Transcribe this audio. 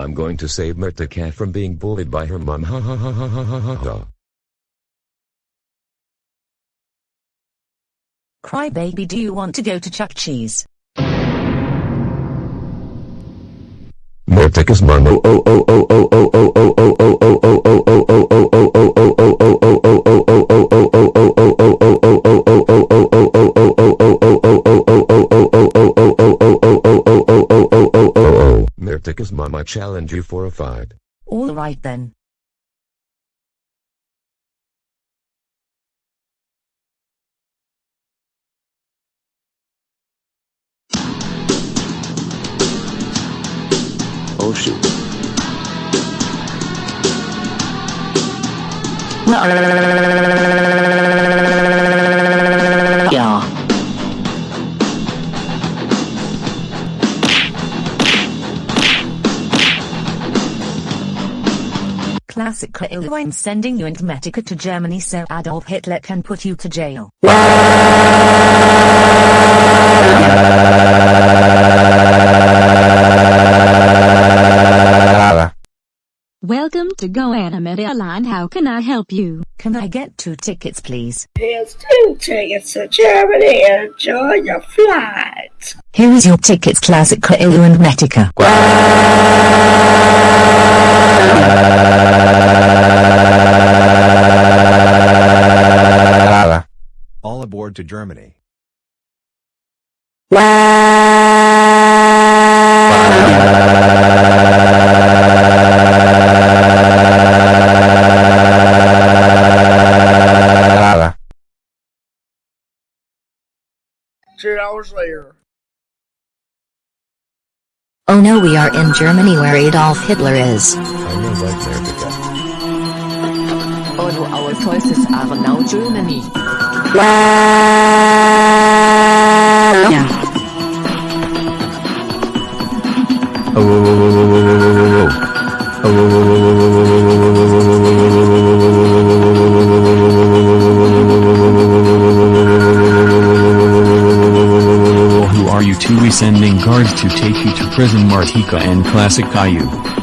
I'm going to save Murtika from being bullied by her mom. Ha ha ha ha ha ha ha ha. Crybaby do you want to go to Chuck Cheese? Murtika's mom. Oh oh oh oh oh oh oh oh oh oh oh oh oh oh Murtika's mom I challenge you for a fight. Alright then. Oh shoot. Classic Caillou I'm sending you and Metica to Germany so Adolf Hitler can put you to jail. Welcome to GoAnimate Land. How can I help you? Can I get two tickets please? Here's two tickets to Germany. Enjoy your flight. Here is your tickets Classic Caillou and Metica. All aboard to Germany. Two hours later. Oh no we are in Germany where Adolf Hitler is. I know right Murtika. All our choices are now Germany. Yeah. Who are you two we sending guards to take you to prison Martika and Classic Caillou?